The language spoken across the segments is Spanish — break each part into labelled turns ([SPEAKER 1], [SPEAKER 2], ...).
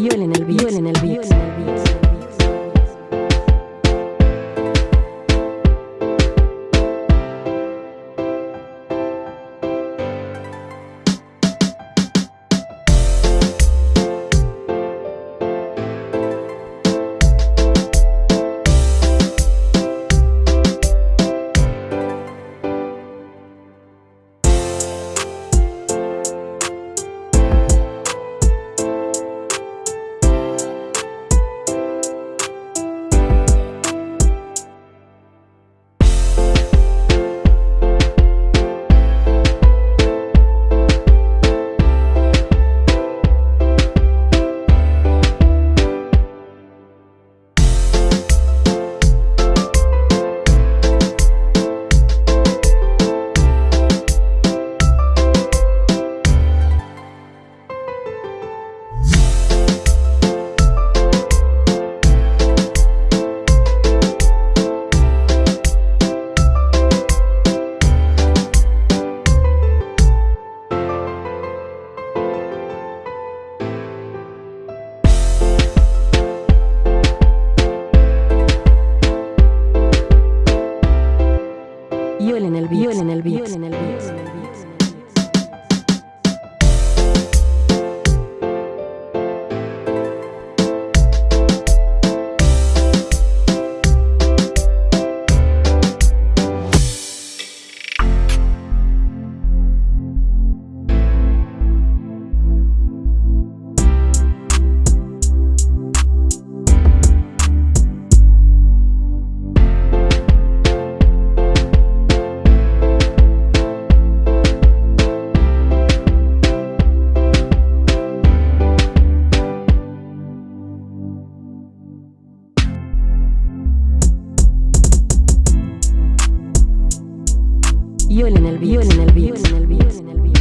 [SPEAKER 1] Yo en el Violen Yuel en el beat. Yuel en el beat. En el beat. violen el violen el violen el violen el violen el violen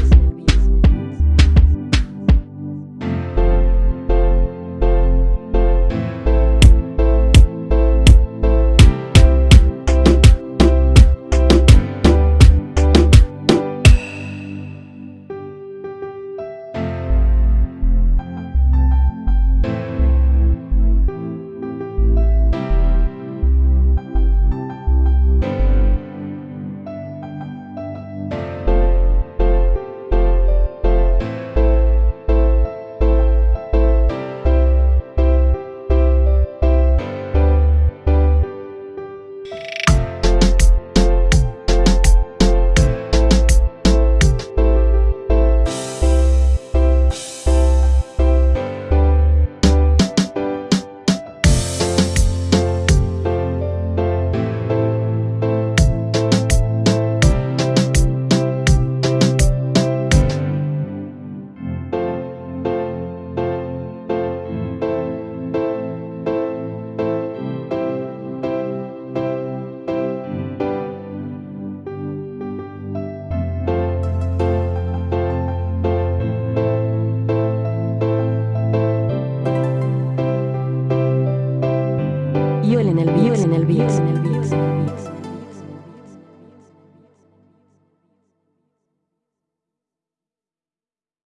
[SPEAKER 1] en el beat.